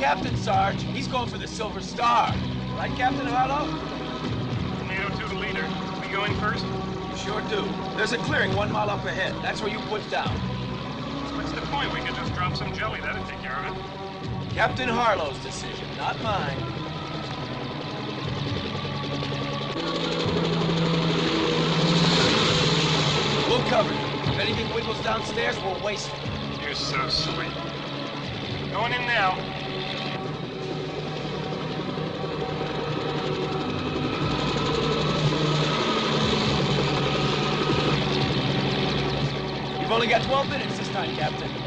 captain, Sarge. He's going for the Silver Star. Right, Captain Harlow? Tornado 2 to leader. We going first? You sure do. There's a clearing one mile up ahead. That's where you put down. What's the point? We could just drop some jelly. That'd take care of it. Captain Harlow's decision, not mine. We'll cover you. If anything wiggles downstairs, we'll waste it. You're so sweet. Going in now. Only got 12 minutes this time, Captain.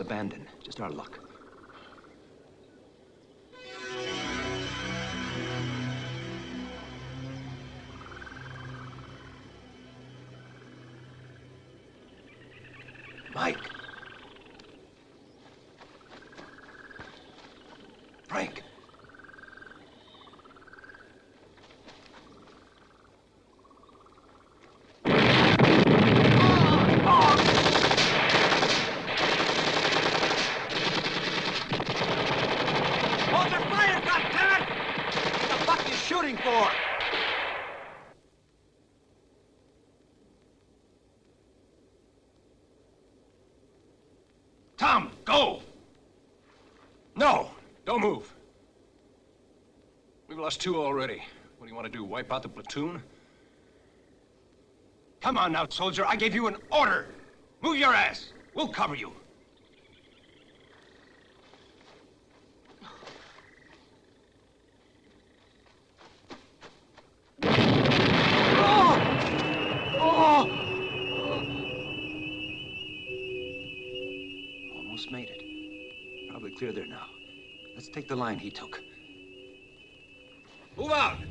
Abandoned. Just our luck. Lost two already. What do you want to do, wipe out the platoon? Come on now, soldier. I gave you an order. Move your ass. We'll cover you. Almost made it. Probably clear there now. Let's take the line he took. Move out!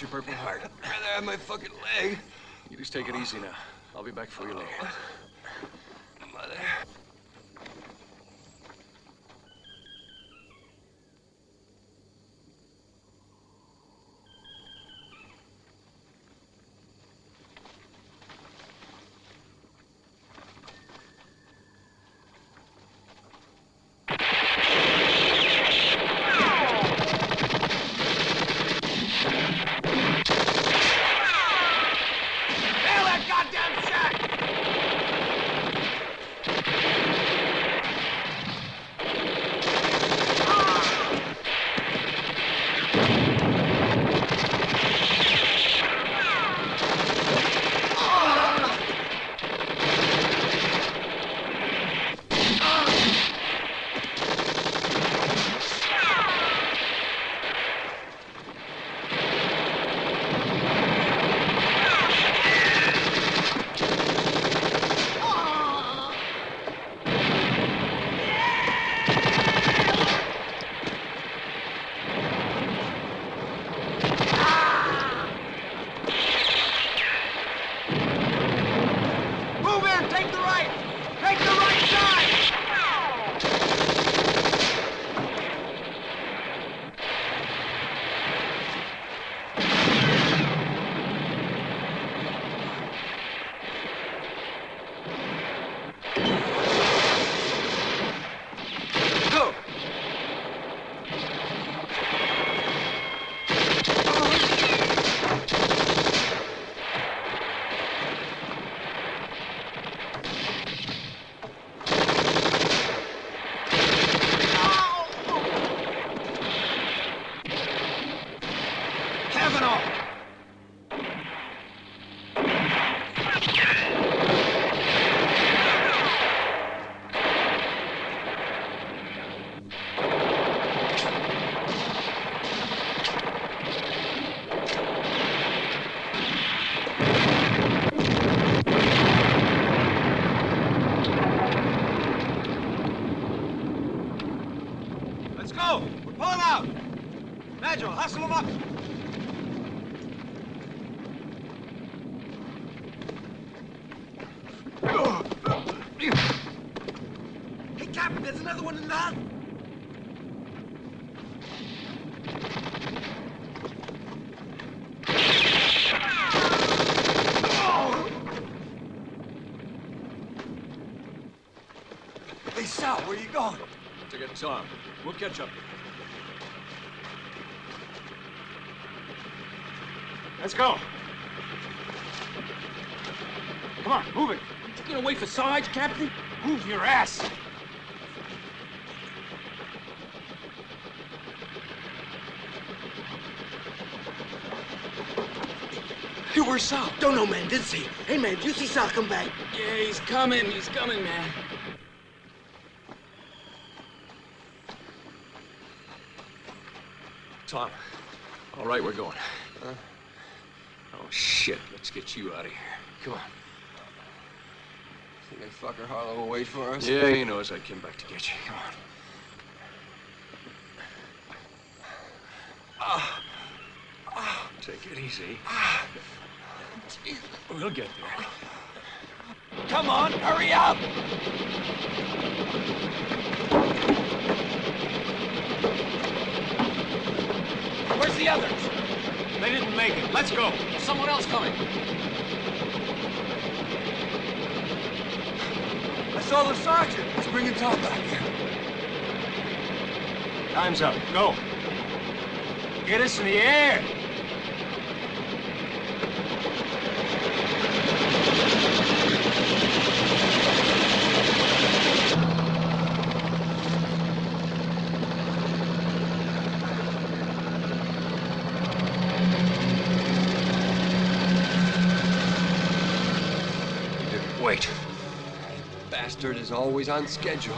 You your purple heart. I'd rather have my fucking leg. You just take it easy now. I'll be back for you later. Take the right side! Catch up. Let's go. Come on, move it. You gonna wait for Sarge, Captain? Move your ass. Hey, where's Sal? Don't know, man. Didn't see. Hey, man, did you see Sal come back? Yeah, he's coming. He's coming, man. Tom. All right, we're going. Oh, shit. Let's get you out of here. Come on. Think that fucker Harlow will wait for us? Yeah, he knows I came back to get you. Come on. Take it easy. We'll get there. Come on, hurry up! Where's the others? They didn't make it. Let's go. There's someone else coming. Saw the sergeant. He's bringing Tom back here. Time's up. Go. Get us in the air. Wait. Is always on schedule.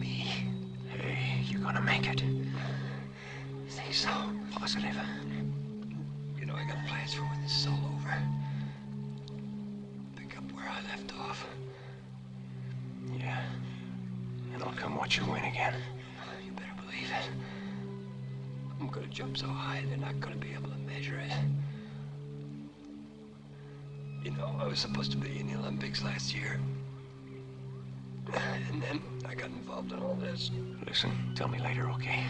Me? Hey, you're gonna make it. Think so? Positive. You know I got plans for when this is all over. Pick up where I left off. Yeah. And I'll come watch you win again. You better believe believe it. I'm gonna jump so high they're not gonna be able to measure it. You know, I was supposed to be in the Olympics last year. And then I got involved in all this. Listen, tell me later, okay?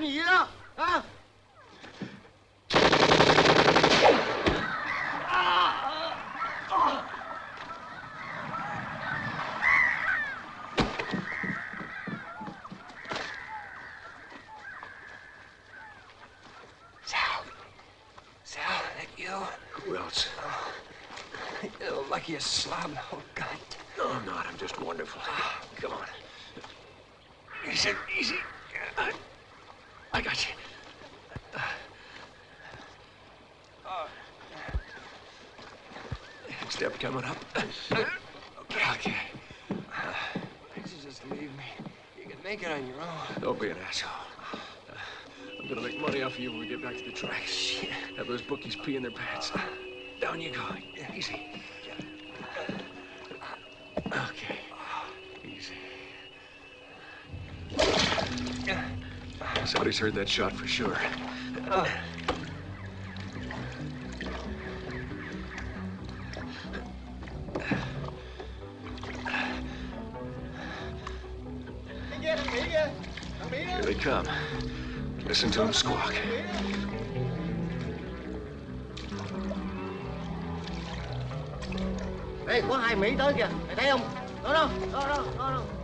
Mày làm gì vậy? Sal. Sal, that you? Who else? Oh, you like you slob. Oh, God. No, I'm not. I'm just wonderful. Come on. Easy, easy. I got you. Step coming up. Okay. Okay. You should just leave me. You can make it on your own. Don't be an asshole. Uh, I'm gonna make money off of you when we get back to the tracks. Have those bookies pee in their pants. Down you go. Easy. Okay. Easy. Somebody's heard that shot for sure. Đi kia, thằng Mỹ kia. Thằng Mỹ đó. Here they come. Listen to them squawk. Đây có hai Mỹ tới kìa, mày thấy không? Đó đó đó đó, đó đó.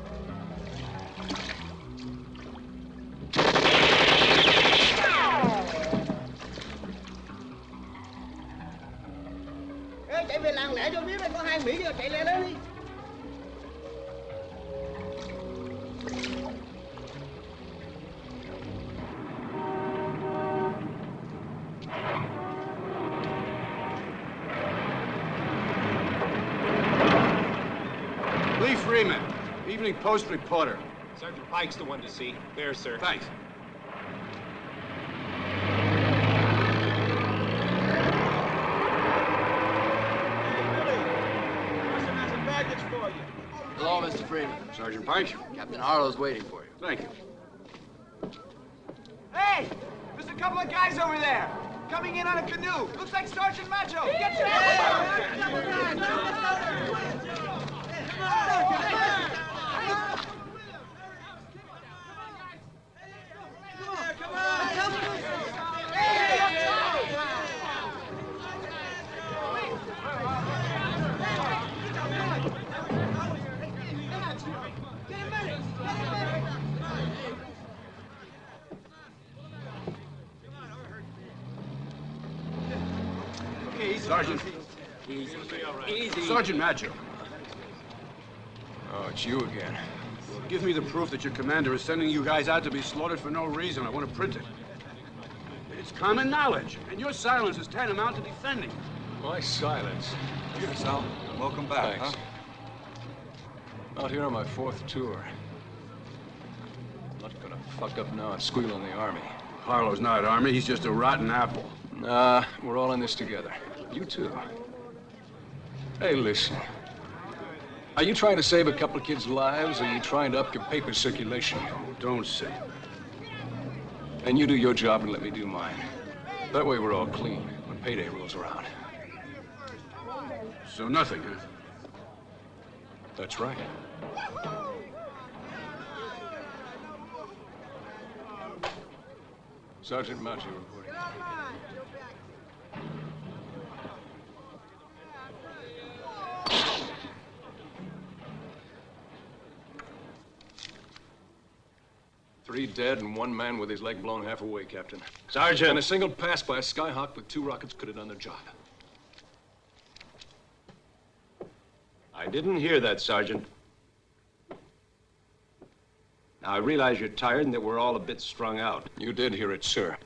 Post reporter. Sergeant Pike's the one to see. There, sir. Thanks. Person has a baggage for you. Hello, Mr. Freeman. Sergeant Pike. Captain Harlow's waiting for you. Thank you. Hey! There's a couple of guys over there. Coming in on a canoe. Looks like Sergeant Maggio. Get your Sergeant. Oh, it's you again. give me the proof that your commander is sending you guys out to be slaughtered for no reason. I want to print it. It's common knowledge, and your silence is tantamount to defending. My silence. Cheers, Sal. Welcome back, Thanks. huh? Out here on my fourth tour. I'm Not gonna fuck up now and squeal on the army. Harlow's not army, he's just a rotten apple. Nah, we're all in this together. You too. Hey, listen. Are you trying to save a couple of kids' lives, or are you trying to up your paper circulation? Don't say. And you do your job and let me do mine. That way we're all clean when payday rolls around. So nothing, huh? That's right. Sergeant Maggio reporting. Three dead and one man with his leg blown half away, Captain. Sergeant! And a single pass by a Skyhawk with two rockets could have done the job. I didn't hear that, Sergeant. Now, I realize you're tired and that we're all a bit strung out. You did hear it, sir.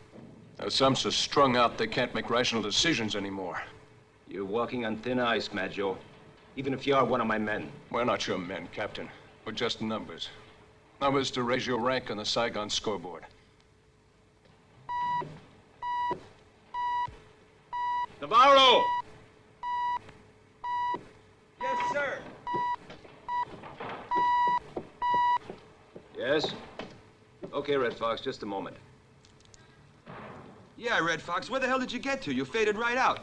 Now, some so strung out they can't make rational decisions anymore. You're walking on thin ice, Maggio. Even if you are one of my men. We're not your men, Captain. We're just numbers. Numbers to raise your rank on the Saigon scoreboard. Navarro! Yes, sir. Yes? Okay, Red Fox, just a moment. Yeah, Red Fox, where the hell did you get to? You faded right out.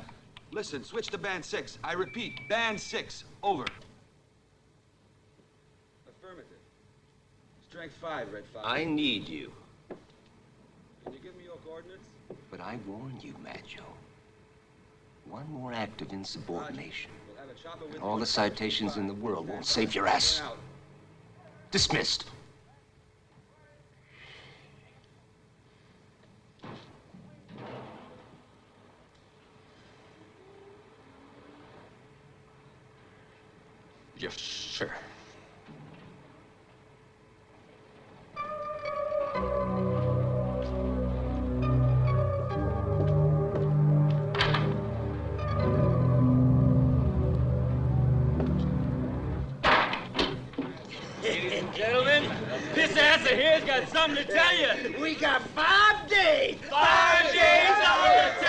Listen, switch to band six. I repeat, band six. Over. Affirmative. Strength five, Red Fox. I need you. Can you give me your coordinates? But I warn you, Maggio. One more act of insubordination. We'll have a chopper with and all the citations in the world won't save your ass. Dismissed. Yes, sir. Of here's got something to tell you. We got five days. Five days on the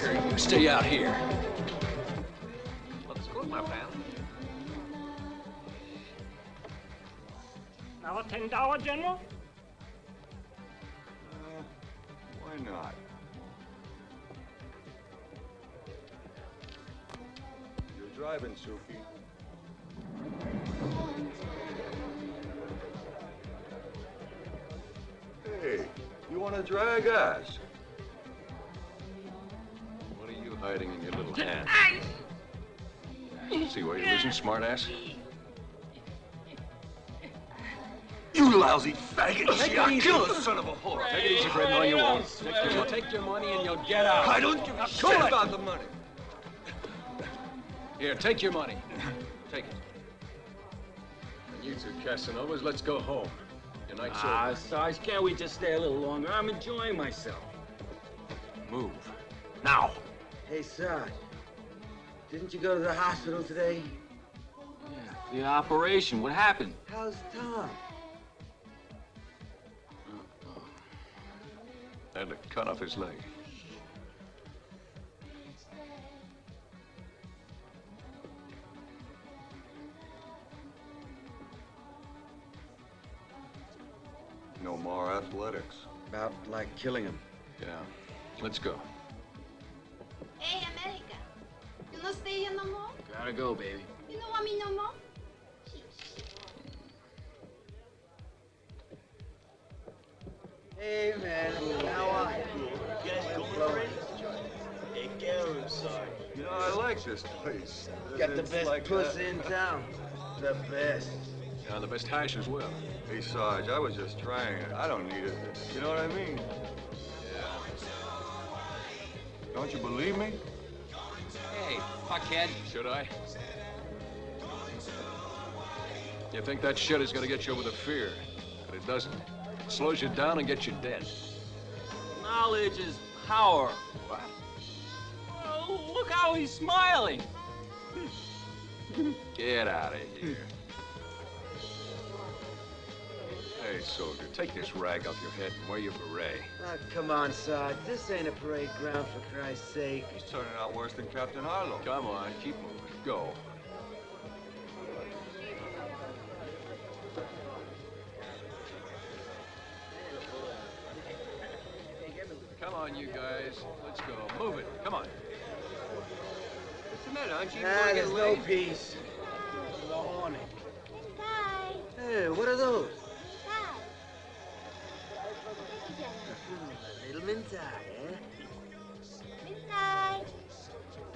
Hold. You stay out here. Looks good, my friend. Now a ten dollar, General? Uh, why not? You're driving, Suki. Hey, you want to drag us? What are you hiding in your little hand? See where you're losing, smartass? You lousy faggot! I'll kill a son of a whore! Take it easy, Fred. No, you won't. Take your, take your money and you'll get out. I don't give a shit about the money. Here, take your money. Take it. And you two Casanovas, let's go home. Your night's Ah, Sarge, can't we just stay a little longer? I'm enjoying myself. Move. Now. Hey, Sarge. Didn't you go to the hospital today? Yeah, the operation, what happened? How's Tom? They had to cut off his leg. No more athletics. About like killing him. Yeah. Let's go. Hey, America. You not stay here no more? Gotta go, baby. You don't want me no more? Hey, man. How are you? Take care of him, Sarge. You know, I like this place. Got the best like, pussy in town. The best. Yeah, the best hash as well. Hey, Sarge, I was just trying it. I don't need it. You know what I mean? Don't you believe me? Hey, fuckhead. Should I? You think that shit is gonna get you over the fear, but it doesn't. It slows you down and gets you dead. Knowledge is power. What? Oh, look how he's smiling. Get out of here. Hey, soldier, take this rag off your head and wear your beret. Ah, come on, Sarge. This ain't a parade ground, for Christ's sake. He's turning out worse than Captain Harlow. Come on, keep moving. Go. Come on, you guys. Let's go. Move it. Come on. What's the matter? Aren't you Ah, going there's away? no peace. No horny. Bye. Hey, what are those? Little mintai, eh? Midnight.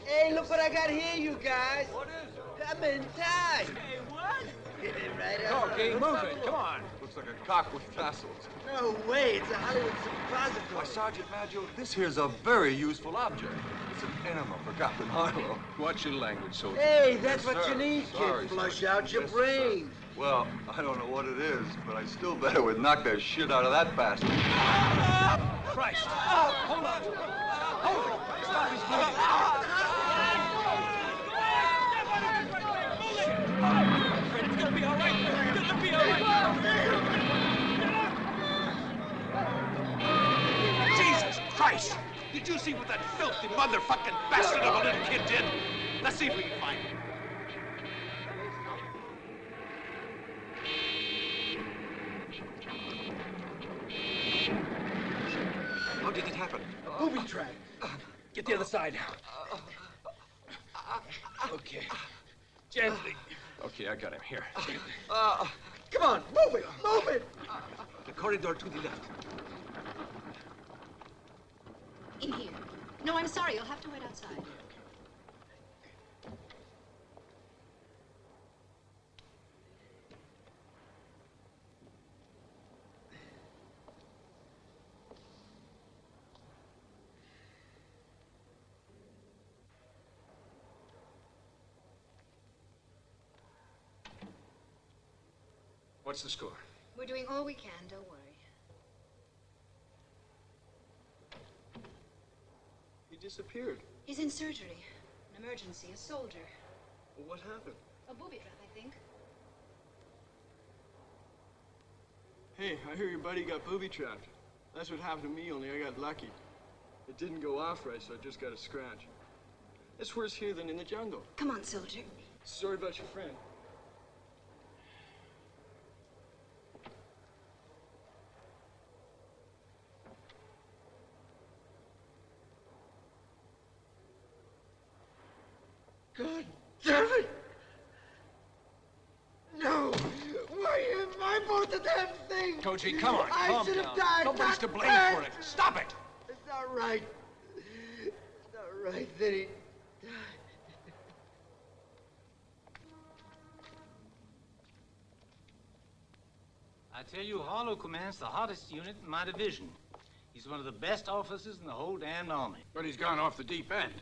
Hey, look what I got here, you guys. What is it? A mintai. Hey, what? Get it right Go, up. King. Move it. Come on. Looks like a cock with tassels. No way, it's a Hollywood Why, suppository. Sergeant Maggio, this here's a very useful object. It's an enema for Captain Harlow. Watch your language, soldier. Hey, that's Yes, what sir. you need, Sorry, kid. Flush sir. out your Yes, sir. brain. Well, I don't know what it is, but I still bet it would knock the shit out of that bastard. Christ. Hold on. Hold. Stop his bleeding. It's gonna be all right. It's gonna be all right. Jesus Christ! Did you see what that filthy motherfucking bastard of a little kid did? Let's see if we can find him. How did it happen? Booby trap. Get the other side. Okay. Gently. Okay, I got him. Here. Uh, come on, move it, move it. The corridor to the left. In here. No, I'm sorry. You'll have to wait outside. What's the score? We're doing all we can. Don't worry. He disappeared. He's in surgery. An emergency. A soldier. Well, what happened? A booby trap, I think. Hey, I hear your buddy got booby trapped. That's what happened to me, only I got lucky. It didn't go off right, so I just got a scratch. It's worse here than in the jungle. Come on, soldier. Sorry about your friend. God damn it! No! Why am I both the damn thing? Come on, I calm should down. have died. Nobody's to blame her. for it. Stop it! It's not right. It's not right that he died. I tell you, Harlow commands the hottest unit in my division. He's one of the best officers in the whole damned army. But he's gone off the deep end.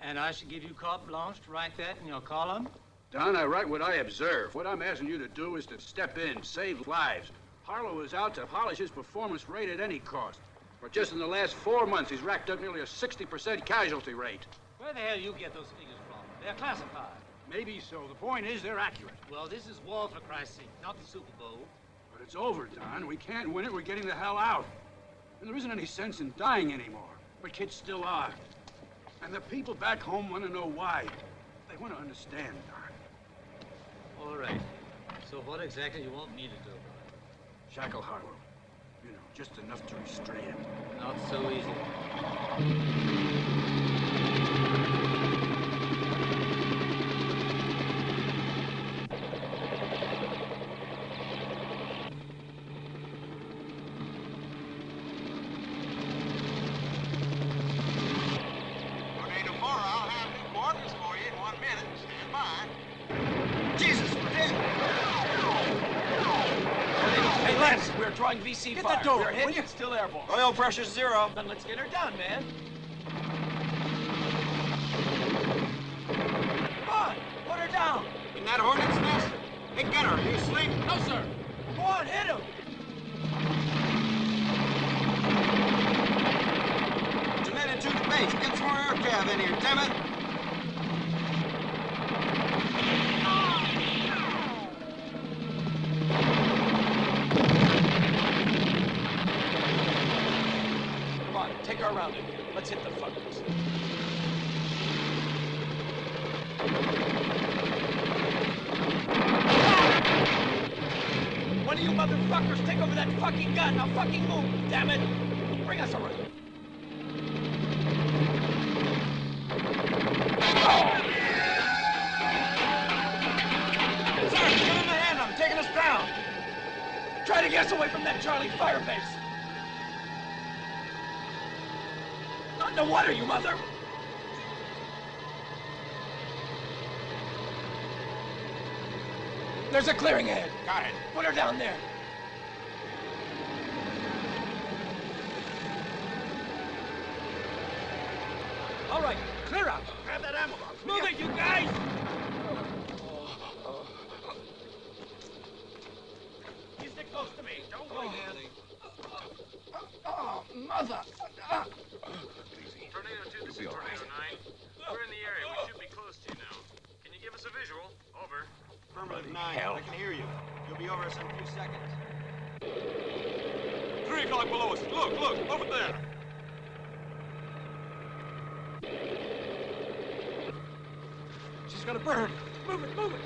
And I should give you carte blanche to write that in your column? Don, I write what I observe. What I'm asking you to do is to step in, save lives. Harlow is out to polish his performance rate at any cost. But just in the last four months, he's racked up nearly a 60% casualty rate. Where the hell you get those figures from? They're classified. Maybe so. The point is they're accurate. Well, this is war, for Christ's sake, not the Super Bowl. But it's over, Don. We can't win it. We're getting the hell out. And there isn't any sense in dying anymore. But kids still are. And the people back home want to know why. They want to understand, Don. All right. So what exactly you want me to do? Shackle Harlow. You know, just enough to restrain him. Not so easy. Tornado 4, I'll have new quarters for you in one minute. Stand by. Jesus, we're dead. Hey, Lance, we're drawing VC Get fire. that door, We're hit. will you? Still airborne. Oil pressure's zero. Then let's get her done, man. A clearing ahead. Got it. Put her down there. All right, clear out. Grab that ammo box. Move it, you guys! You stick close to me. Don't Oh. wait, Andy. Oh, mother! Ah. Tornado 2, this is Tornado 9. We're in the area. We should be close to you now. Can you give us a visual? Over. Affirmative 9. hell. I can hear you. You'll be over us in a few seconds. Three o'clock below us. Look, look, over there. She's gonna burn. Move it, move it.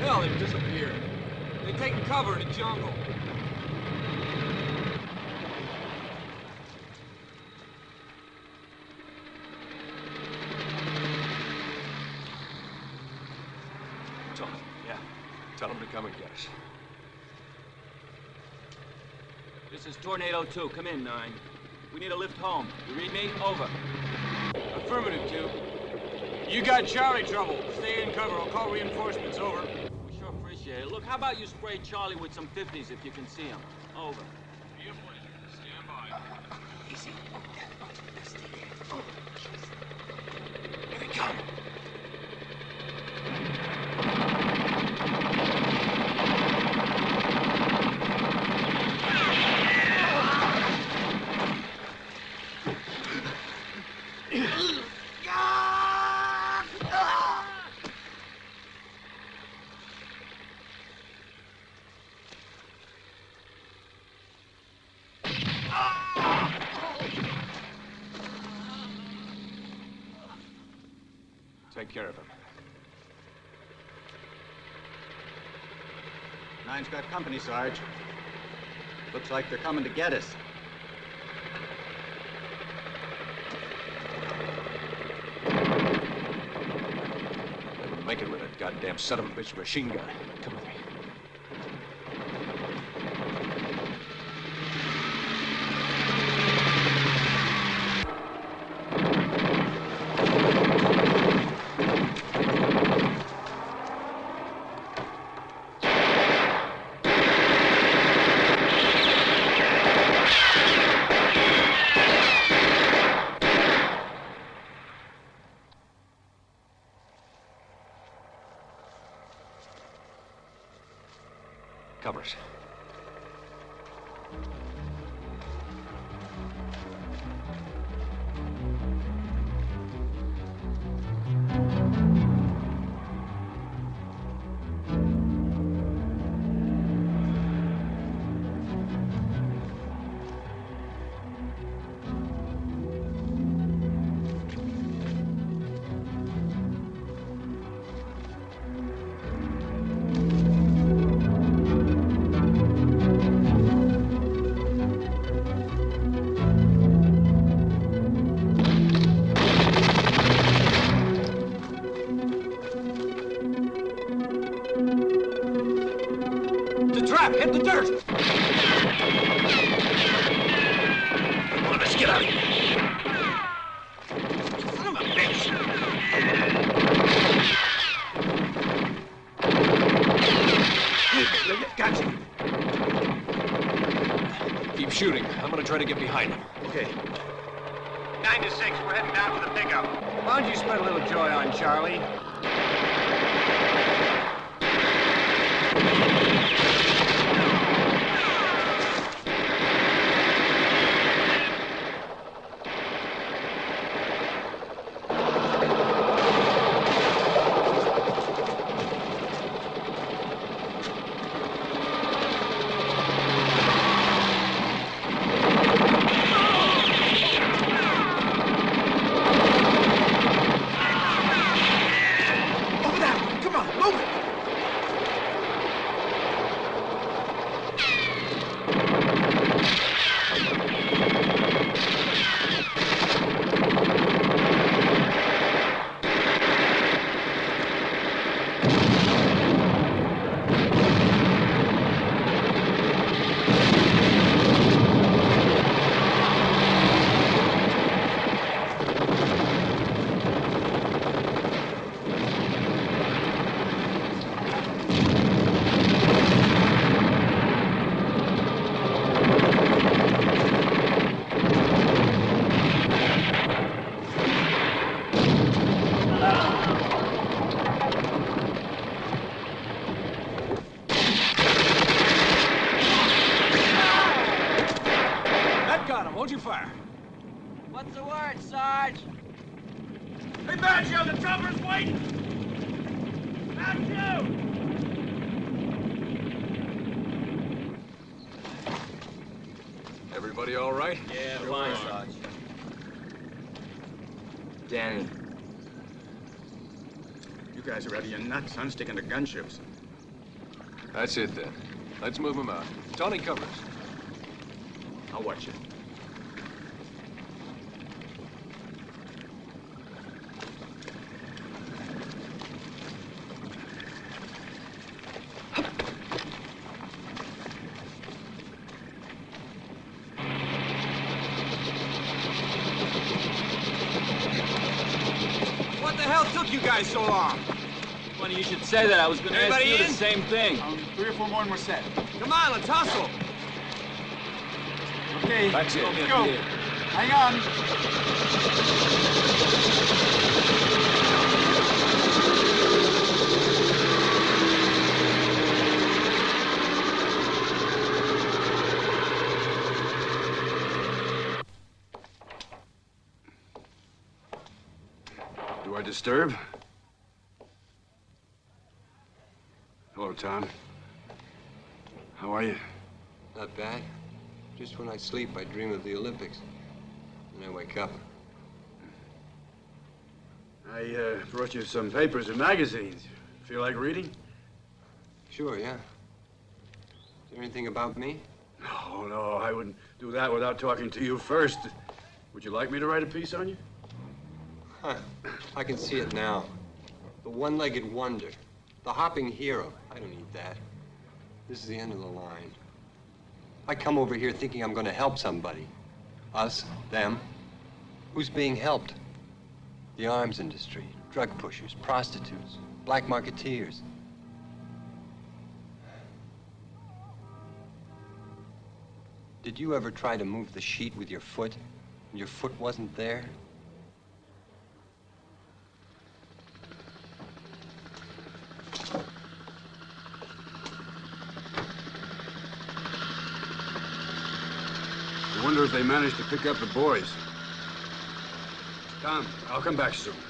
Hell, they've disappeared. They've taken cover in the jungle. Two, Come in, 9. We need a lift home. You read me? Over. Affirmative, 2. You got Charlie trouble. Stay in cover. I'll call reinforcements. Over. We sure appreciate it. Look, how about you spray Charlie with some 50s if you can see him? Over. Company, Sarge. Looks like they're coming to get us. Make it with a goddamn son of a bitch machine gun. Come with me. Hit the dirt! Come on, let's get out of here. Son of a bitch! Gotcha. Keep shooting. I'm gonna try to get behind him. That's it then. Let's move him out. Tony covers. I'll watch you. What the hell took you guys so long? Funny you should say that. I was going to ask Everybody you the same thing. Um, three or four more and we're set. Come on, let's hustle. Okay, That's it. let's go. Hang on. Do I disturb? Hello, Tom. How are you? Not bad. Just when I sleep, I dream of the Olympics. And I wake up. I uh, brought you some papers and magazines. Feel like reading? Sure, yeah. Is there anything about me? No, no, I wouldn't do that without talking to you first. Would you like me to write a piece on you? Huh. I can see it now. The one-legged wonder. The hopping hero. I don't need that. This is the end of the line. I come over here thinking I'm going to help somebody. Us, them. Who's being helped? The arms industry, drug pushers, prostitutes, black marketeers. Did you ever try to move the sheet with your foot and your foot wasn't there? I wonder if they managed to pick up the boys. Tom, I'll come back soon.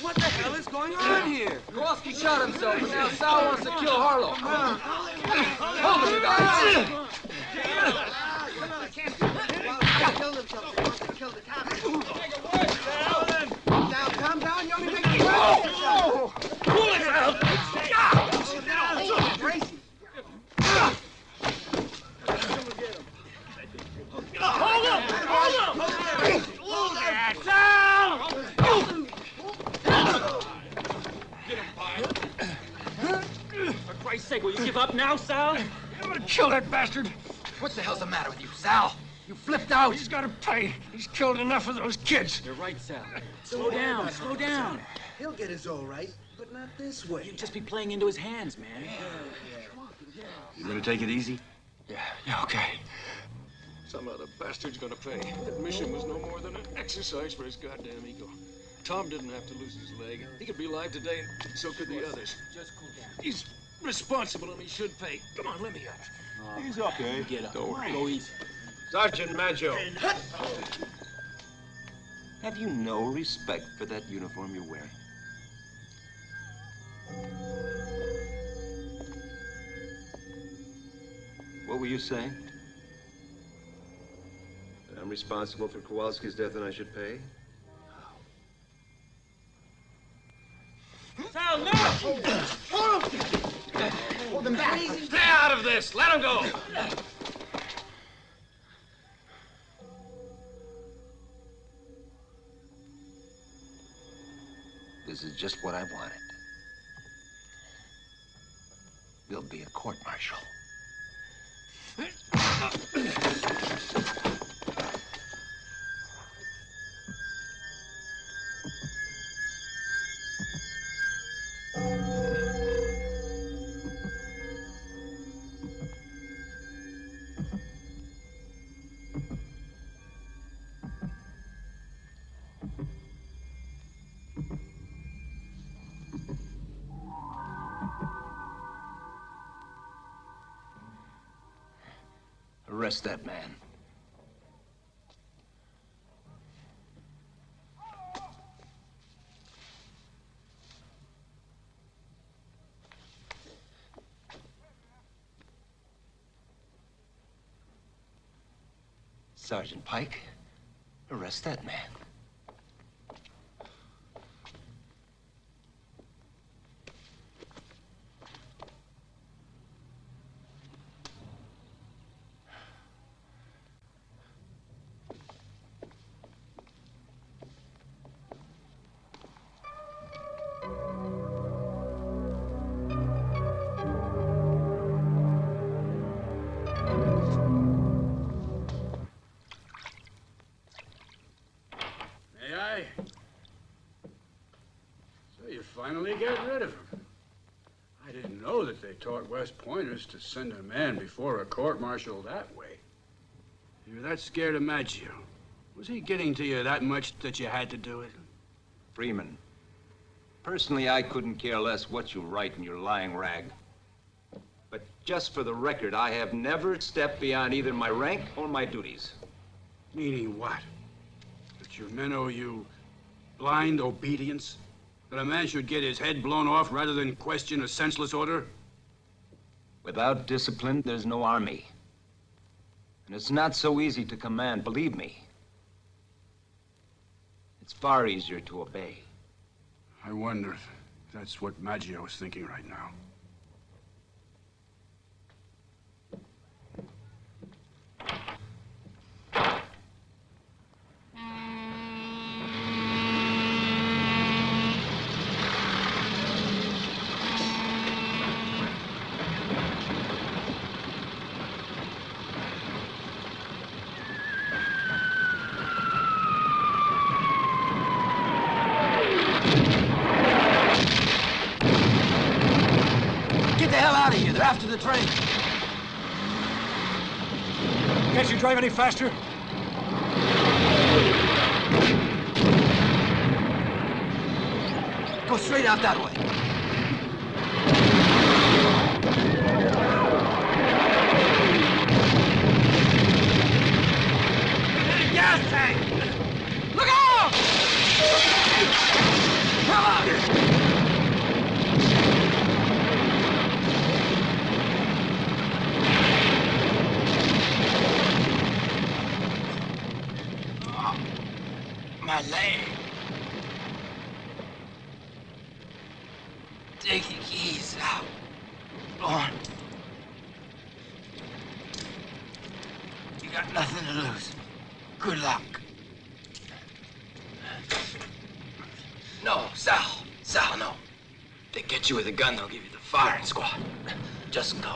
What the hell is going on here? Kowalski shot himself, now Sal wants to kill Harlow. Calm down. You only make! Pull it out! Crazy. Hold him! Hold him! Hold that down! For Christ's sake, will you give up now, Sal? I'm gonna kill that bastard! What the hell's the matter with you, Sal? You flipped out. He's gotta pay. He's killed enough of those kids. You're right, Sal. Slow down, slow down. He'll get his all right, but not this way. You'd just be playing into his hands, man. You gonna take it easy? Yeah, yeah, okay. Some other bastard's gonna pay. That mission was no more than an exercise for his goddamn ego. Tom didn't have to lose his leg. He could be alive today, and so could the others. Just cool down. He's responsible and he should pay. Come on, let me out. He's okay. Get up. Don't worry. Go easy. Sergeant Maggio. Have you no respect for that uniform you're wearing? What were you saying? I'm responsible for Kowalski's death and I should pay? Sal, no! Hold him back. Stay out of this. Let him go. This is just what I wanted. There'll be a court martial. Uh, Arrest that man. Sergeant Pike, arrest that man. Taught West Pointers to send a man before a court martial that way. You're that scared of Maggio. Was he getting to you that much that you had to do it? Freeman. Personally, I couldn't care less what you write in your lying rag. But just for the record, I have never stepped beyond either my rank or my duties. Meaning what? That your men owe you blind obedience? That a man should get his head blown off rather than question a senseless order? Without discipline, there's no army. And it's not so easy to command, believe me. It's far easier to obey. I wonder if that's what Maggio is thinking right now. Get the hell out of here. They're after the train. Can't you drive any faster? Go straight out that way. Gas tank! Look out! Come on! My leg. Take your keys out. Lorne. You got nothing to lose. Good luck. No, Sal. Sal, no. They get you with a gun, they'll give you the firing squad. Just go.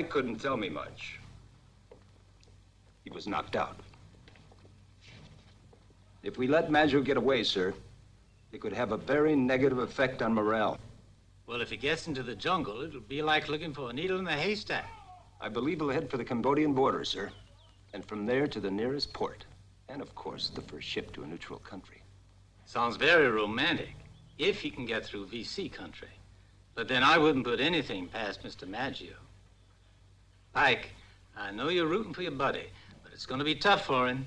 Mike couldn't tell me much. He was knocked out. If we let Maggio get away, sir, it could have a very negative effect on morale. Well, if he gets into the jungle, it'll be like looking for a needle in a haystack. I believe he'll head for the Cambodian border, sir. And from there to the nearest port. And of course, the first ship to a neutral country. Sounds very romantic, if he can get through VC country. But then I wouldn't put anything past Mr. Maggio. Pike, I know you're rooting for your buddy, but it's going to be tough for him.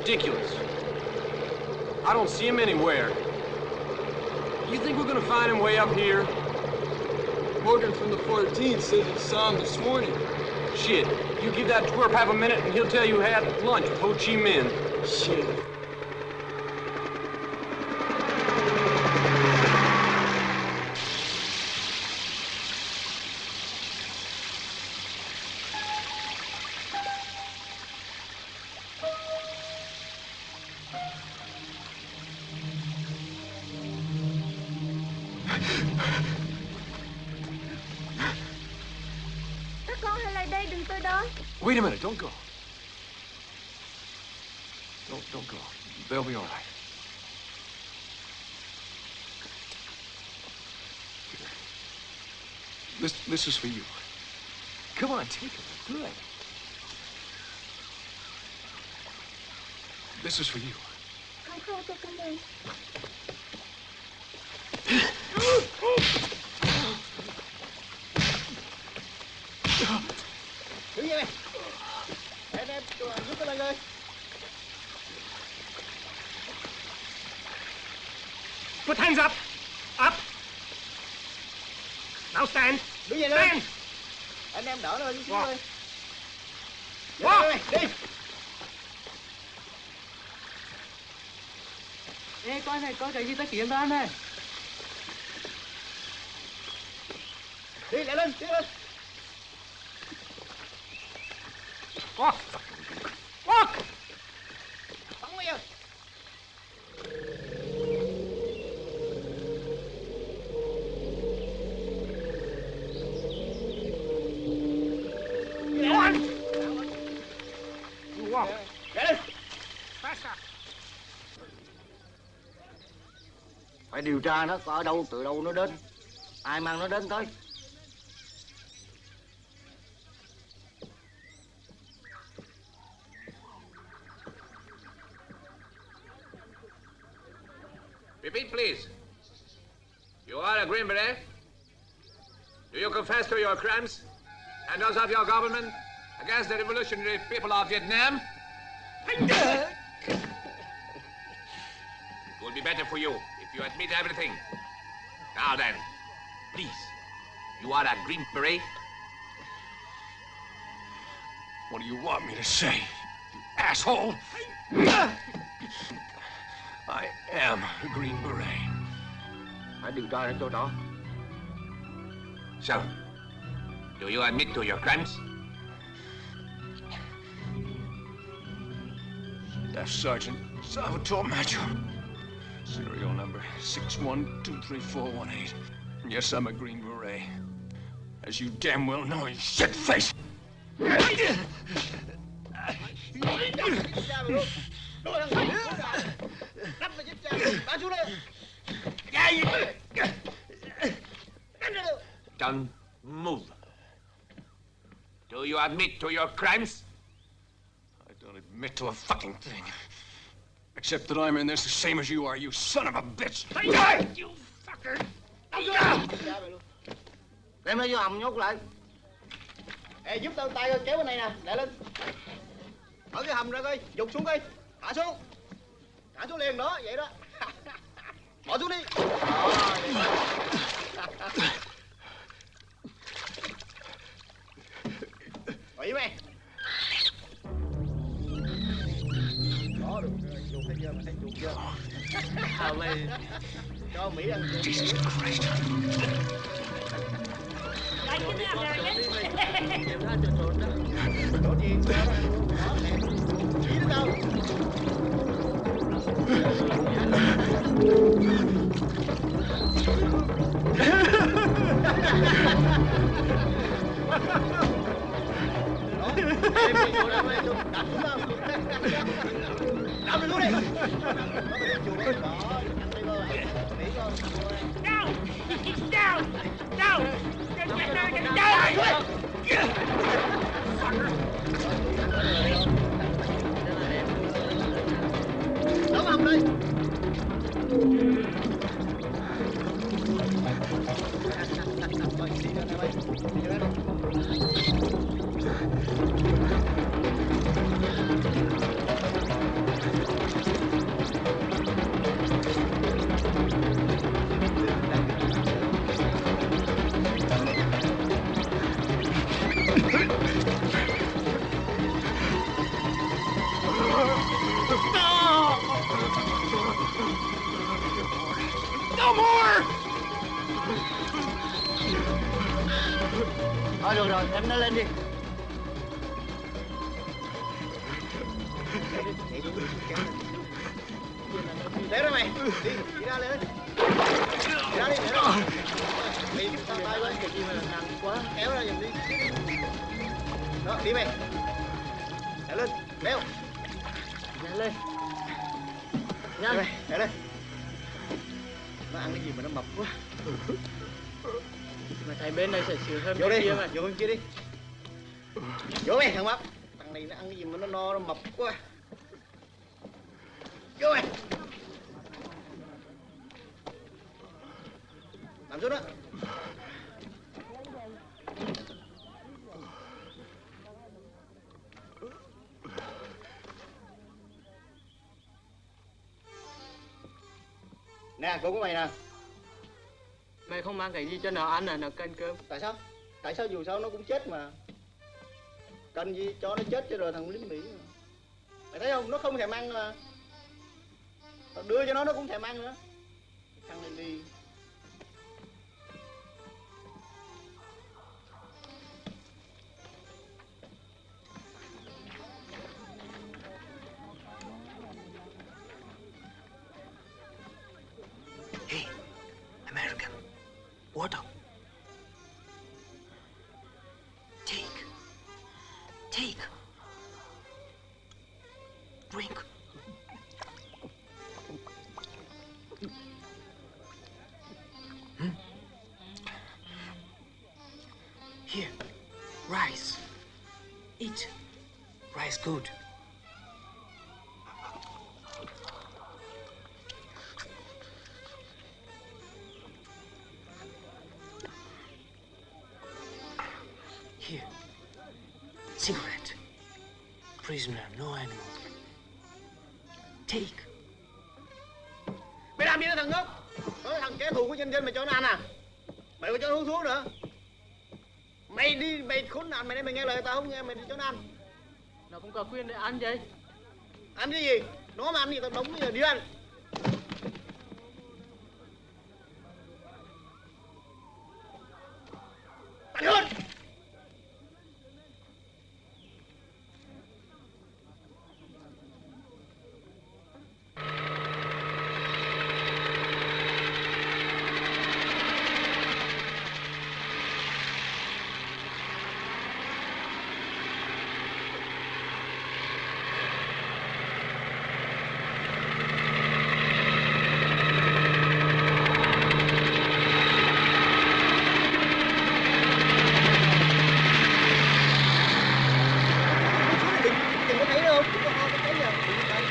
ridiculous. I don't see him anywhere. You think we're gonna find him way up here? Morgan from the 14th says he saw him this morning. Shit, you give that twerp half a minute and he'll tell you had lunch with Ho Chi Minh. Shit. This, is for you. Come on, take it. Good. This is for you. Put hands tôi đi. Stand. Anh em đỡ nó chút xíu Walk. thôi. Walk. Đi, đi. Ê, coi này, coi cái gì ta kiếm ra này. Đi, lại lên, đi lên. Walk. Điều tra nó có ở đâu, từ đâu nó đến. Ai mang nó đến tới. Repeat, please. You are a Green Beret? Do you confess to your crimes and those of your government against the revolutionary people of Vietnam? It will be better for you if you admit everything. Now then, please, you are a Green Beret? What do you want me to say, you asshole? I am a Green Beret. Điều tra đến chỗ đó. So, do you admit to your crimes? Staff Sergeant Salvatore Maggio. Serial number 61234118. Yes, I'm a Green Beret. As you damn well know, you shit face. Don't move. Do you admit to your crimes? I don't admit to a fucking thing. Except that I'm in this the same as you are, you son of a bitch. You fucker. Đem nó vô hầm nhốt lại. Ê, giúp tao tay kéo bên này nè, lại lên. Mở cái hầm ra coi, dục xuống coi. Thả xuống. Thả xuống liền đó, vậy đó. Bỏ xuống đi. Bỏ với mày. Được. Dục thấy chưa, mày thấy dục chưa? À, mày cho Mỹ ăn cơm. Jesus Christ. Chỗ gì? Đó, nè. Chỉ nó đâu? Đó, em đi vô đây, em vô. Đặt xuống đâu? Đặt lên xuống đi. Vô đi. mà vô bên kia đi. Vô mày thằng mập. Thằng này nó ăn cái gì mà nó no nó mập quá. Vô mày nằm xuống đó. Nè cô của mày nè. Mày không mang cái gì cho nó ăn à, nó cân cơm. Tại sao tại sao dù sao nó cũng chết mà? Cần gì cho nó chết cho rồi thằng lính mỹ mà. mày thấy không? Nó không thèm ăn mà. Tao đưa cho nó nó cũng thèm ăn nữa. Thằng này đi good. Here. Cigarette. Prisoner, no animal. Take. mày làm gì đó thằng ngốc đó thằng kẻ thù của nhân dân mày cho nó ăn à mày có cho nó uống thuốc nữa mày đi mày khốn nạn mày đây mày nghe lời tao không nghe mày đi cho nó ăn nó có quyền để ăn vậy ăn cái gì? Nó mà ăn thì tao đóng bây giờ đi ăn Tàn hơn đừng đừng có thấy đâu đừng có ho cái thấy giờ đừng có thấy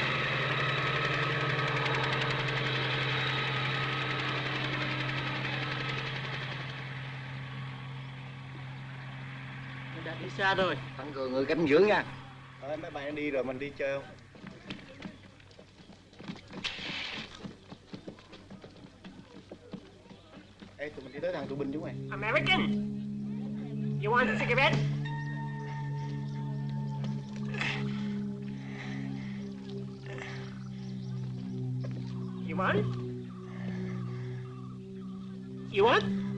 Xa rồi tăng cường người canh dưỡng nha thôi mấy bạn đi rồi mình đi chơi không Ê, tụi mình đi tới thằng tụi binh chúng mày American, you want a cigarette? You want? You want?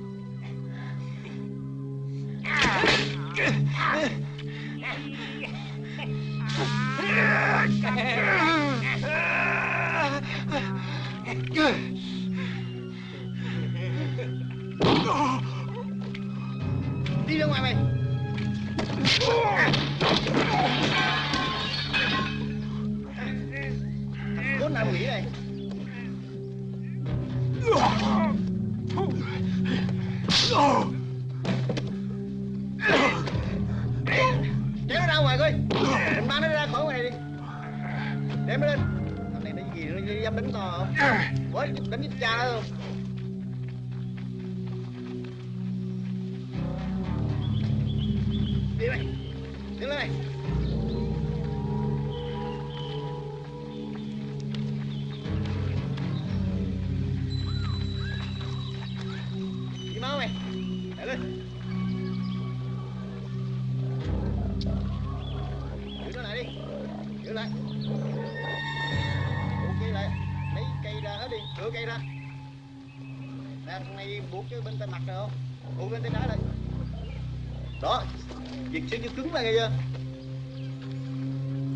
Chân nghe chưa?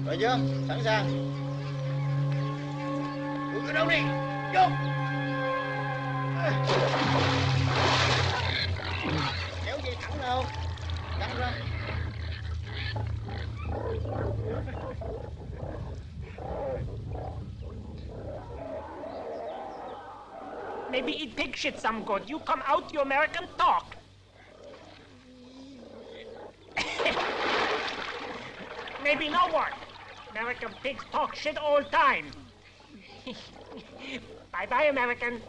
Rồi chưa? Sẵn sàng. Tụi đâu đi. Vô. Kéo dây thẳng đâu không? Căng ra. Maybe eat pig shit some good. You come out, you American talk. Maybe no one. American pigs talk shit all the time. bye bye, American.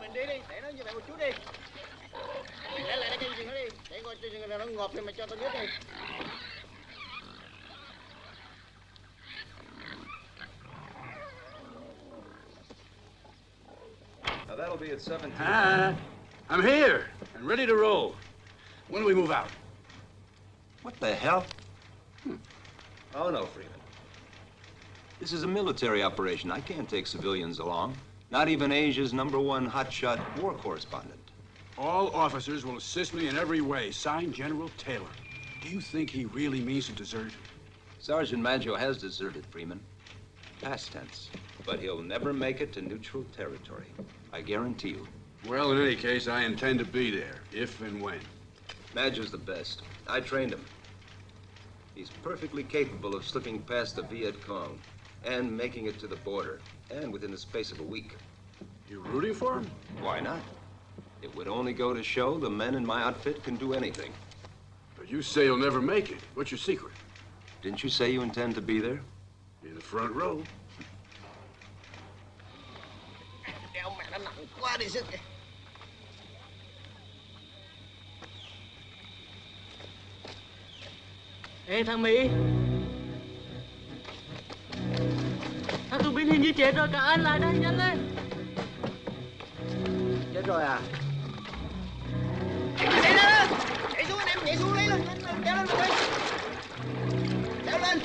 Mình đi đi để nó như vậy một chút đi để lại cái chừng nó đi để coi chừng nó ngọt thì mày cho tao biết đi Now that'll be at 17. Ah, I'm here and ready to roll. When do we move out? What the hell? Hmm. Oh, no, Freeman. This is a military operation. I can't take civilians along. Not even Asia's number one hotshot war correspondent. All officers will assist me in every way. Signed, General Taylor. Do you think he really means to desert? Sergeant Maggio has deserted Freeman. Past tense. But he'll never make it to neutral territory. I guarantee you. Well, in any case, I intend to be there, if and when. Maggio's the best. I trained him. He's perfectly capable of slipping past the Viet Cong and making it to the border, and within the space of a week. You rooting for him? Why not? It would only go to show the men in my outfit can do anything. But you say you'll never make it. What's your secret? Didn't you say you intend to be there? In the front row. đeo mẹ nó nặng quá đi sức Ê thằng Mỹ. Thằng tù binh hình như chết rồi cả anh lại đây nhanh lên. Chết rồi à? Nhảy lên nhảy xuống anh em nhảy xuống lấy lên kéo lên kéo lên.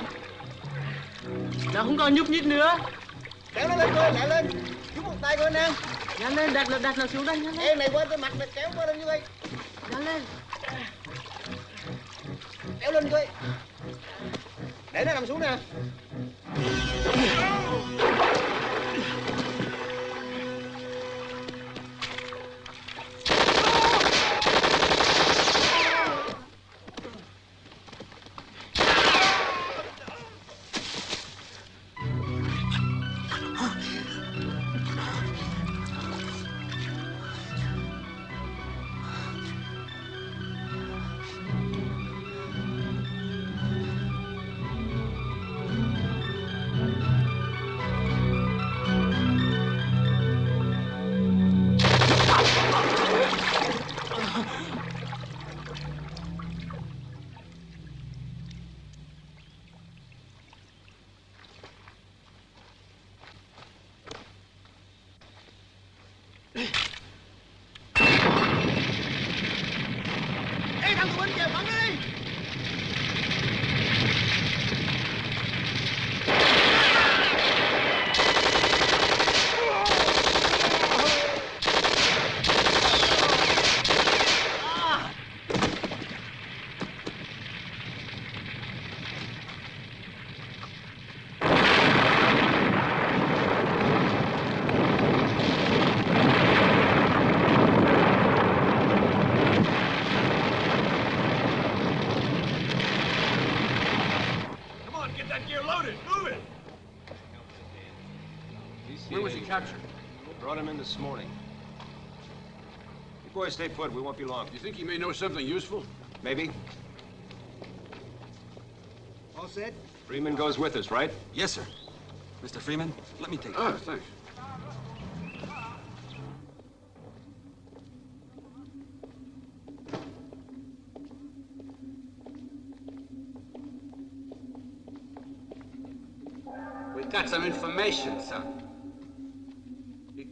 Nó không còn nhúc nhích nữa. Kéo nó lên coi nhảy lên. Giúp một tay coi anh em Nhanh lên đặt đặt nó xuống đây nhanh lên. em này qua tới mặt này kéo qua đây như vậy. Nhanh lên kéo lên coi để nó nằm xuống nè. You stay put. We won't be long. You think he may know something useful? Maybe. All set? Freeman goes with us, right? Yes, sir. Mr. Freeman, let me take Ah, thanks.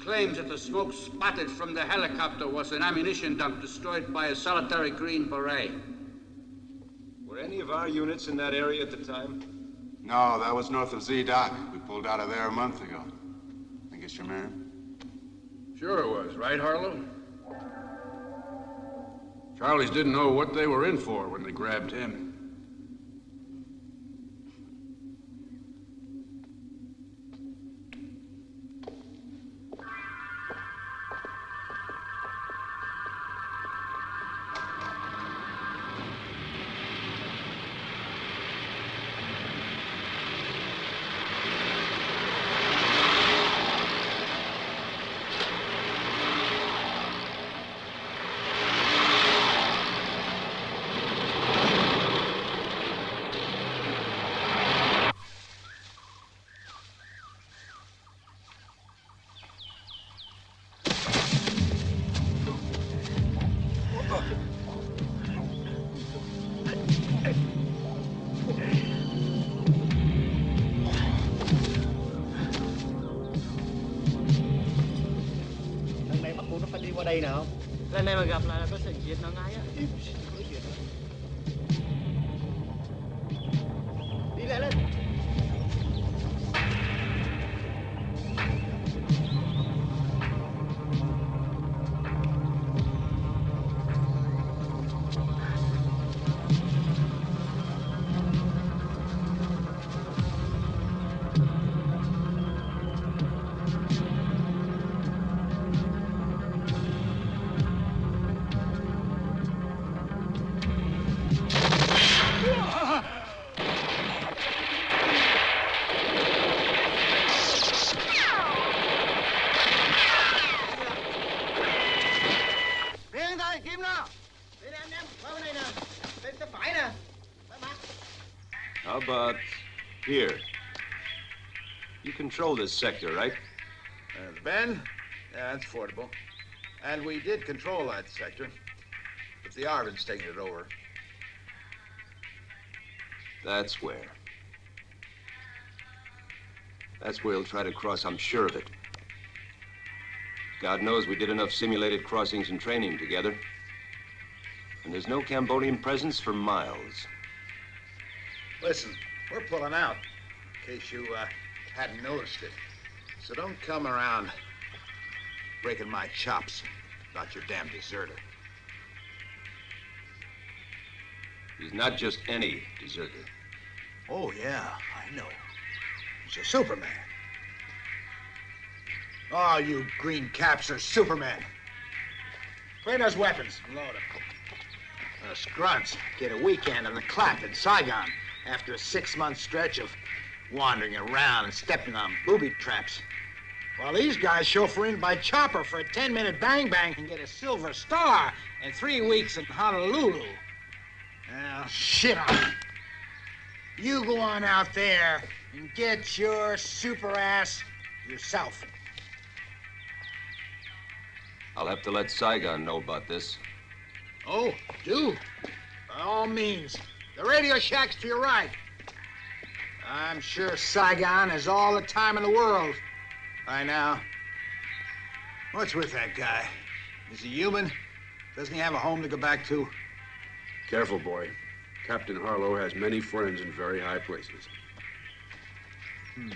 Claims that the smoke spotted from the helicopter was an ammunition dump destroyed by a solitary Green Beret. Were any of our units in that area at the time? No, that was north of Z Dock. We pulled out of there a month ago. I guess you're man? Sure it was, right, Harlow? Charlies didn't know what they were in for when they grabbed him. Lần about here? You control this sector, right? Uh, the bend? Yeah, that's affordable. And we did control that sector. But the ARVN's taking it over. That's where. That's where he'll try to cross, I'm sure of it. God knows we did enough simulated crossings and training together. And there's no Cambodian presence for miles. Listen, we're pulling out, in case you uh, hadn't noticed it. So don't come around breaking my chops about your damn deserter. He's not just any deserter. Oh, yeah, I know. He's a Superman. Oh, you green caps are Superman. Clean those weapons. Load them. Us grunts get a weekend on the clap in Saigon after a six-month stretch of wandering around and stepping on booby traps. While these guys chauffeur in by chopper for a 10-minute bang-bang and get a silver star in three weeks in Honolulu. Now, shit on. You go on out there and get your super ass yourself. I'll have to let Saigon know about this. Oh, do. By all means. The Radio Shack's to your right. I'm sure Saigon has all the time in the world by now. What's with that guy? Is he human? Doesn't he have a home to go back to? Careful, boy. Captain Harlow has many friends in very high places. Hmm.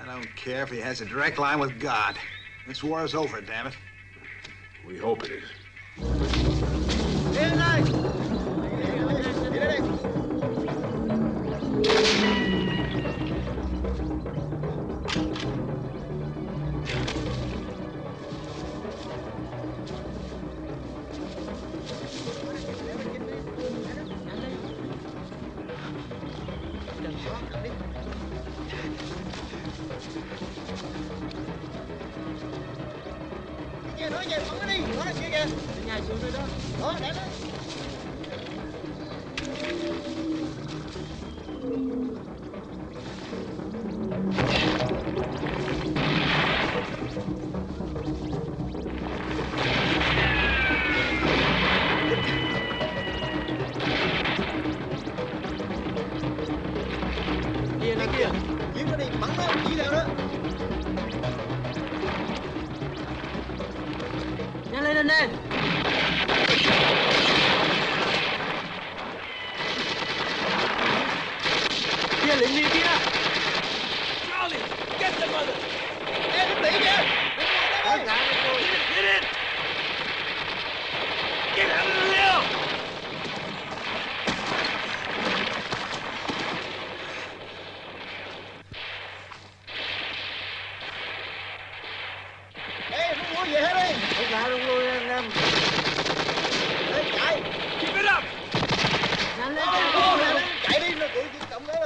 I don't care if he has a direct line with God. This war is over, damn it. We hope it is. Đến Mírale.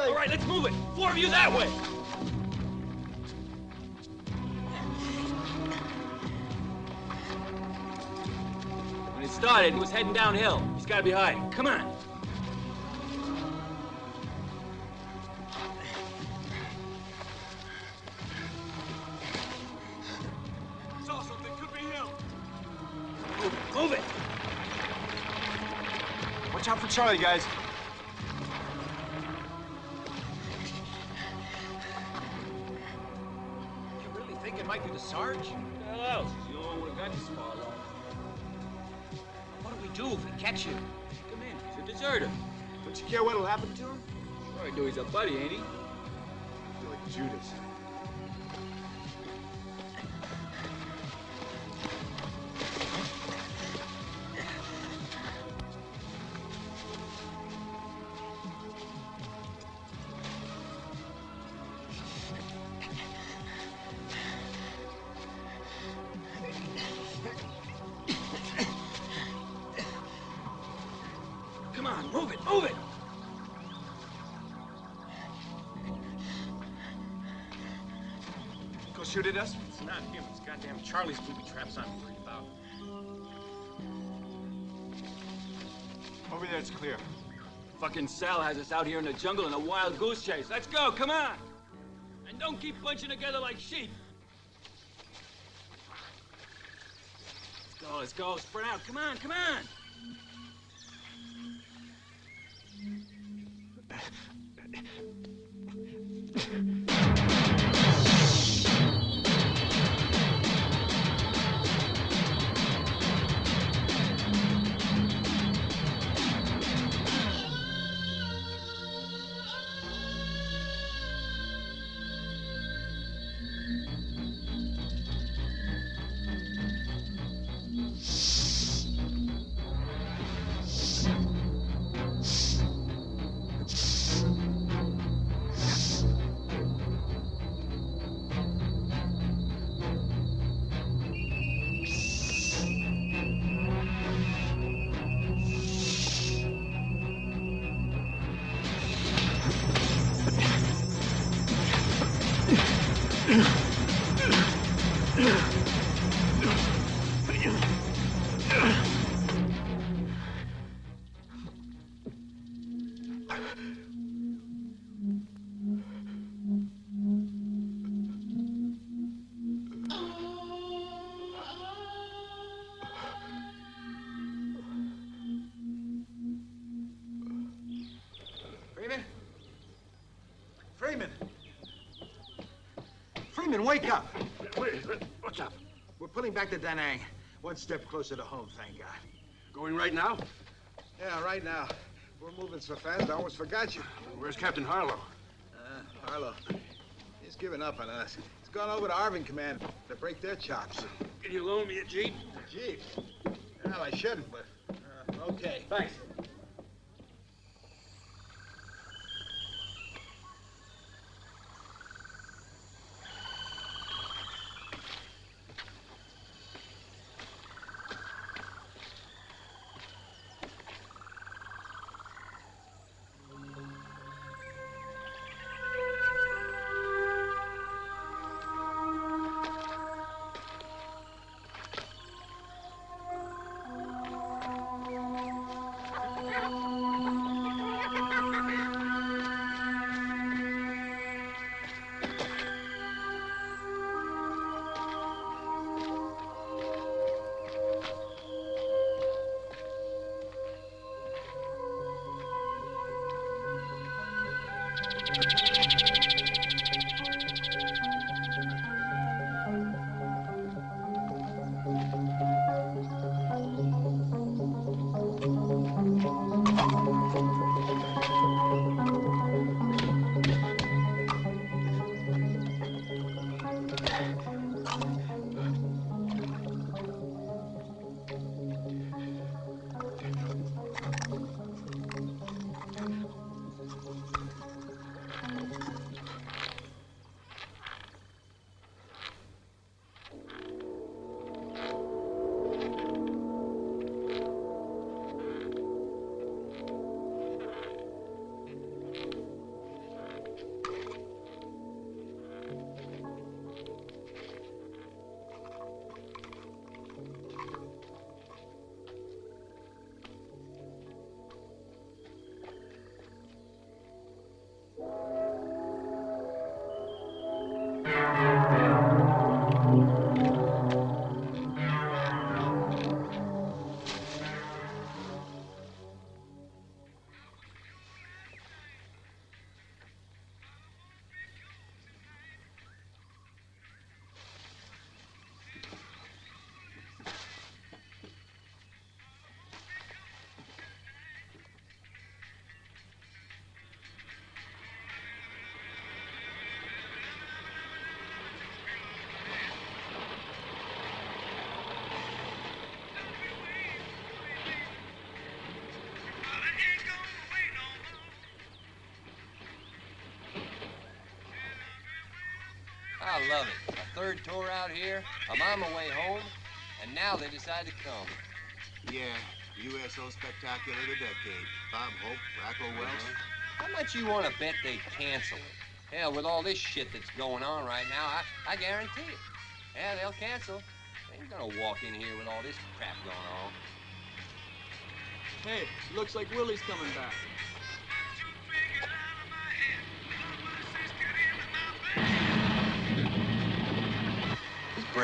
All right, let's move it. Four of you that way. When it started, it was heading downhill. He's got to be hiding. Come on. Charlie, guys. Charlie's booby traps I'm worried about. Over there, it's clear. Fucking Sal has us out here in the jungle in a wild goose chase. Let's go, come on! And don't keep bunching together like sheep. Let's go, let's go, spread out. Come on, come on! Freeman? Freeman! Freeman, wake up! What's up? We're pulling back to Da Nang. One step closer to home, thank God. Going right now? Yeah, right now. We're moving so fast, I almost forgot you. Where's Captain Harlow? Uh, Harlow. He's given up on us. He's gone over to ARVN Command to break their chops. Can you loan me a jeep? A jeep? Well, I shouldn't, but uh, okay. Thanks. Love it. A third tour out here, I'm on my way home, and now they decide to come. Yeah, USO Spectacular of the Decade. Bob Hope, Raquel uh-huh. Welch. How much you want to bet they cancel it? Hell, with all this shit that's going on right now, I, I guarantee it. Yeah, they'll cancel. They ain't gonna walk in here with all this crap going on. Hey, looks like Willie's coming back.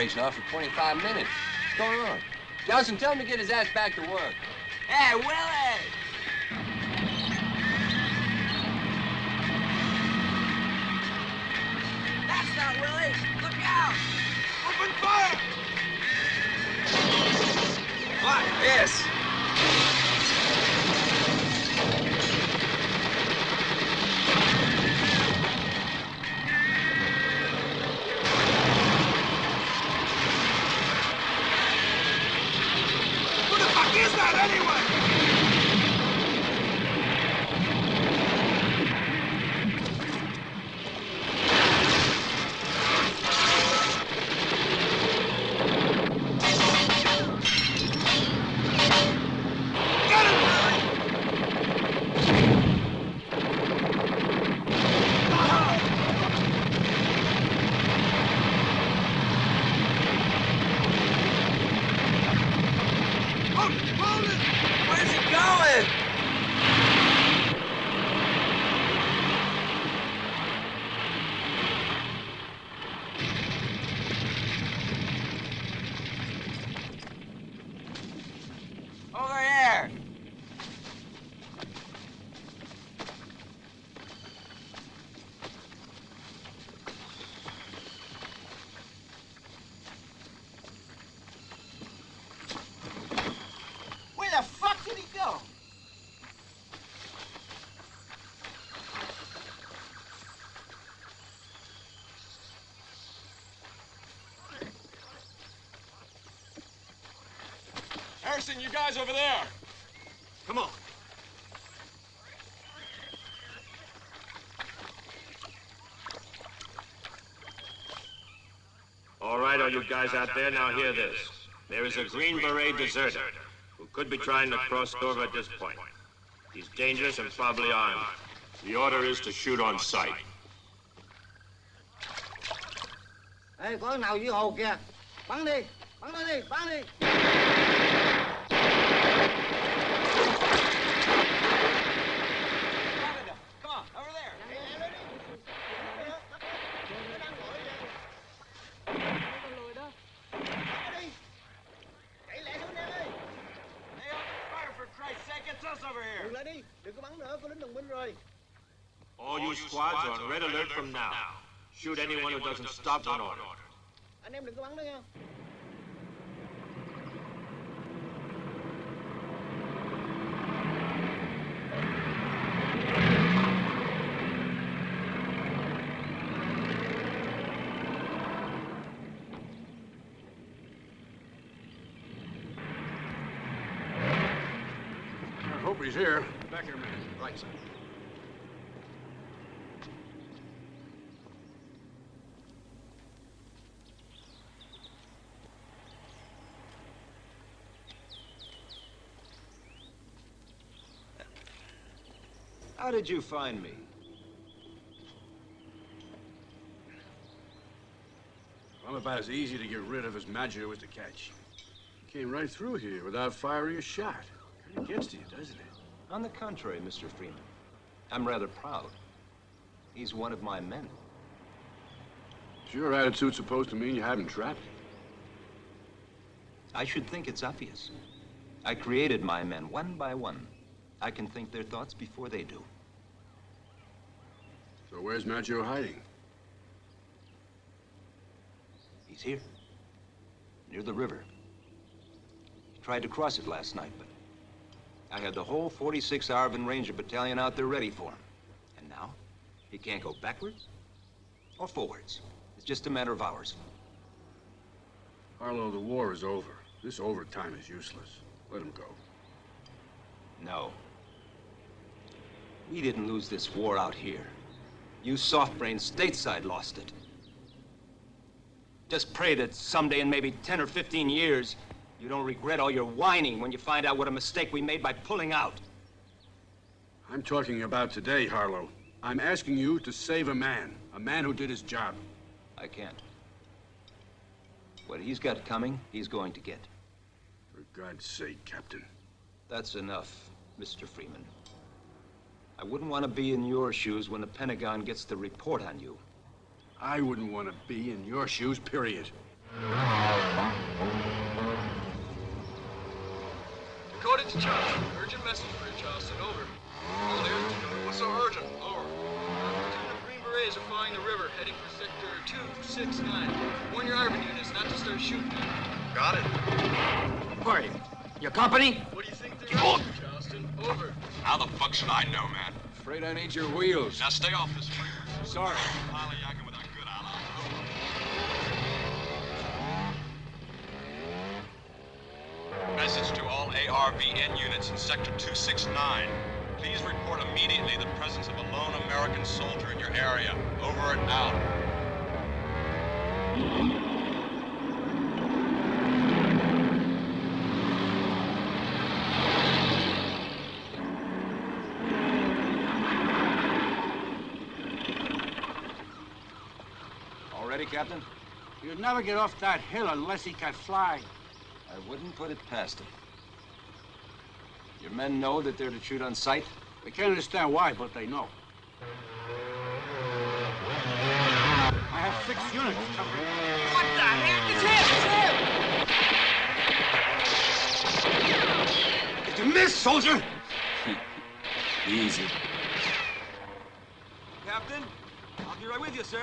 He's off for 25 minutes. What's going on? Johnson, tell him to get his ass back to work. Hey, Willie! That's not Willie! Look out! Open fire! What? Yes. Harrison, you guys over there. Come on. All right, all you guys out there, now hear this. There is a Green Beret deserter who could be trying to cross over at this point. He's dangerous and probably armed. The order is to shoot on sight. Ê, có thằng nào dưới hồ kìa Bắn đi, bắn nó đi, bắn đi Dừng lại đi, đừng có bắn nữa, có lính đồng minh rồi All you squads are on red alert from now. Shoot doesn't stop on order. Anh em đừng có bắn nữa nha I hope he's here. Back here a minute. Right side. How did you find me? I'm about as easy to get rid of as Maggio was to catch. He came right through here without firing a shot. Kind of gets to you, doesn't it? On the contrary, Mr. Freeman. I'm rather proud. He's one of my men. Is your attitude supposed to mean you haven't trapped him? I should think it's obvious. I created my men one by one. I can think their thoughts before they do. So where's Maggio hiding? He's here, near the river. He tried to cross it last night, but I had the whole 46 ARVN Ranger Battalion out there ready for him. And now, he can't go backwards or forwards. It's just a matter of hours. Harlow, the war is over. This overtime is useless. Let him go. No. We didn't lose this war out here. You soft brains stateside lost it. Just pray that someday in maybe 10 or 15 years, you don't regret all your whining when you find out what a mistake we made by pulling out. I'm talking about today, Harlow. I'm asking you to save a man. A man who did his job. I can't. What he's got coming, he's going to get. For God's sake, Captain. That's enough, Mr. Freeman. I wouldn't want to be in your shoes when the Pentagon gets the report on you. I wouldn't want to be in your shoes, period. Dakota to Charleston. Urgent message for you, Charleston. Over. All there. Dakota. What's so urgent? Over. Platoon of Green Berets are following the river, heading for sector 269. Warn your ARVN units not to start shooting. Got it. Who are you? Your company? What do you think they're up to, Charleston? Over. How the fuck should I know, man? Afraid I need your wheels. Now stay off this freeway. Sorry. Lollyacking with a good ally. Message to all ARVN units in Sector 269. Please report immediately the presence of a lone American soldier in your area. Over and out. You'd never get off that hill unless he can fly. I wouldn't put it past him. Your men know that they're to shoot on sight? They can't understand why, but they know. I have six units covering. What the heck? It's him! It's him! Did you miss, soldier? Easy. Captain, I'll be right with you, sir.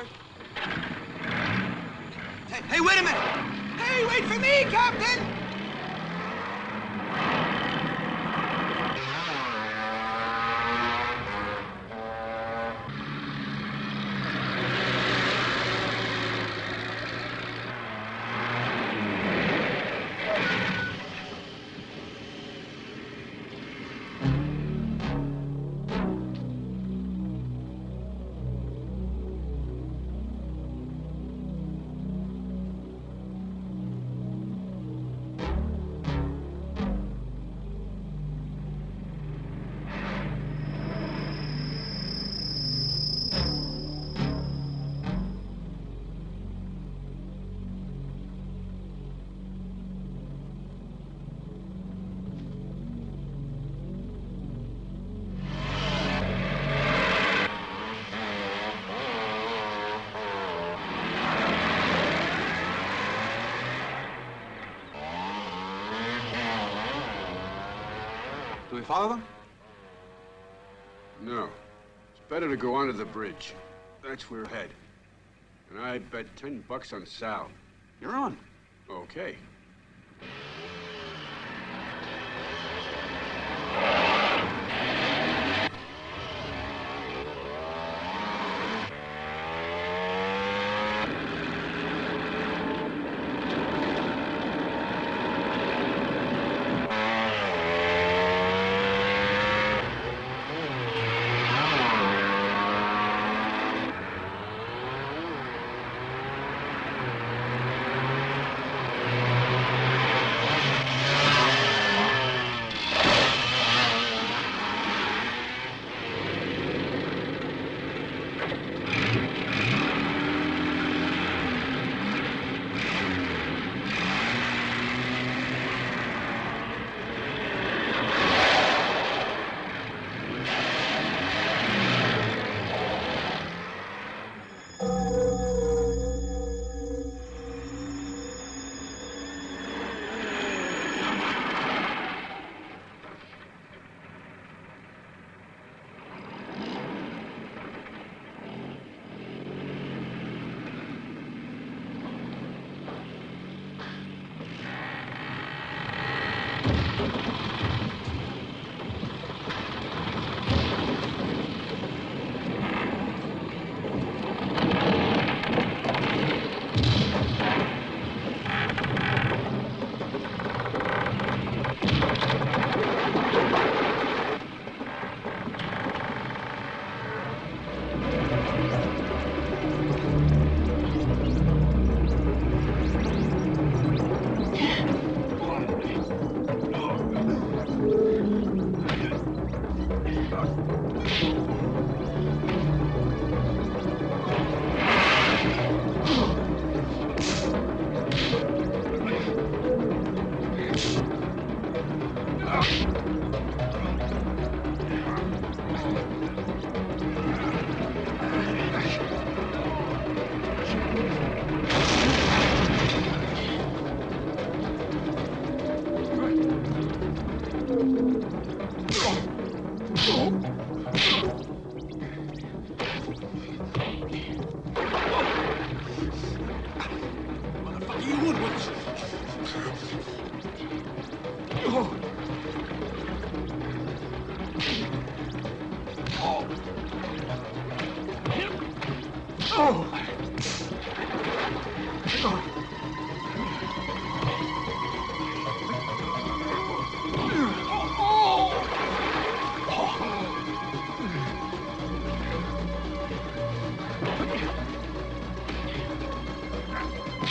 Hey, hey, wait a minute! Hey, wait for me, Captain! Follow them? No. It's better to go onto the bridge. That's where we're head. And I'd bet ten bucks on Sal. You're on. Okay.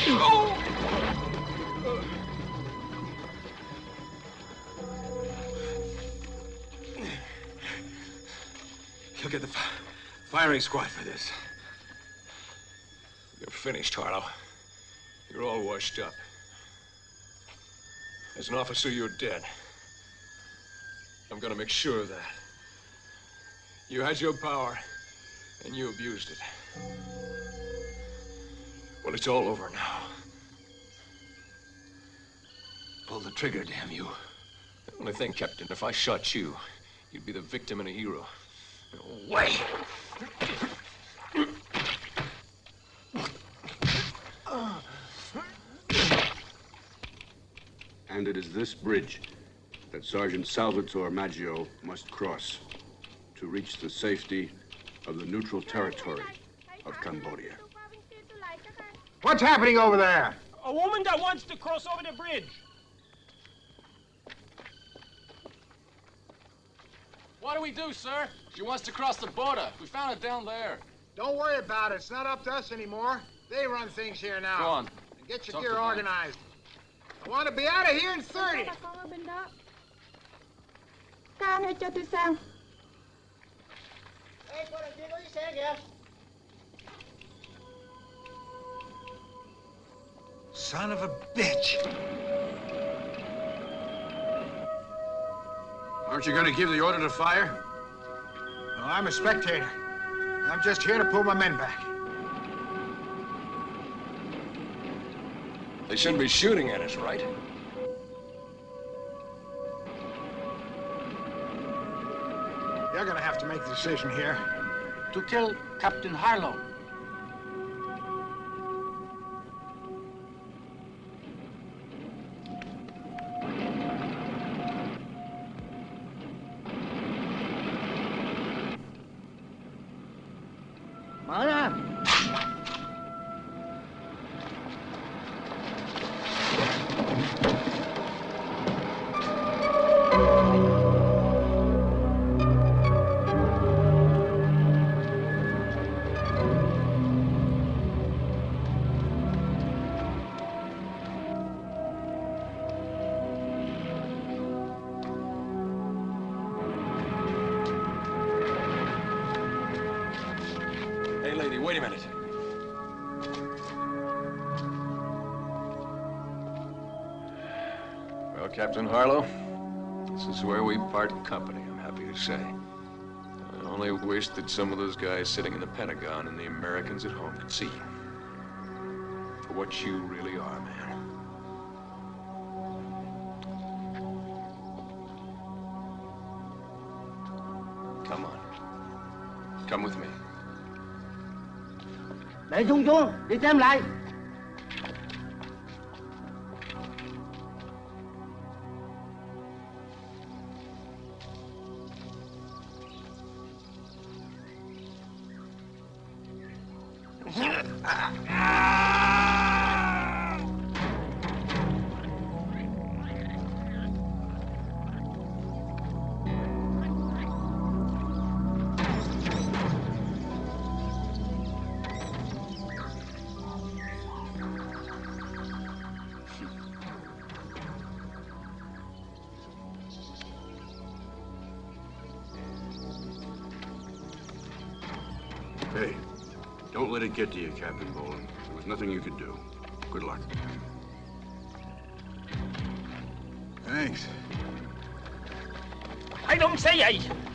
Oh. You'll get the fi- firing squad for this. You're finished, Harlow. You're all washed up. As an officer, you're dead. I'm gonna make sure of that. You had your power, and you abused it. Well, it's all over now. Pull the trigger, damn you. The only thing, Captain, if I shot you, you'd be the victim and a hero. No way! And it is this bridge that Sergeant Salvatore Maggio must cross to reach the safety of the neutral territory of Cambodia. What's happening over there? A woman that wants to cross over the bridge. What do we do, sir? She wants to cross the border. We found it down there. Don't worry about it. It's not up to us anymore. They run things here now. Go on. And get your Talk gear to them. organized. I want to be out of here in 30. con ở bên đó Ca ơi Son of a bitch. Aren't you gonna give the order to fire? No, I'm a spectator. I'm just here to pull my men back. They shouldn't be shooting at us, right? You're gonna have to make the decision here. To kill Captain Harlow. Captain Harlow, this is where we part company, I'm happy to say. I only wish that some of those guys sitting in the Pentagon and the Americans at home could see you. For what you really are, man. Come on. Come with me. Xuống, đi lại. Get to you, Captain Boland. There was nothing you could do. Good luck. Thanks. I don't say I. I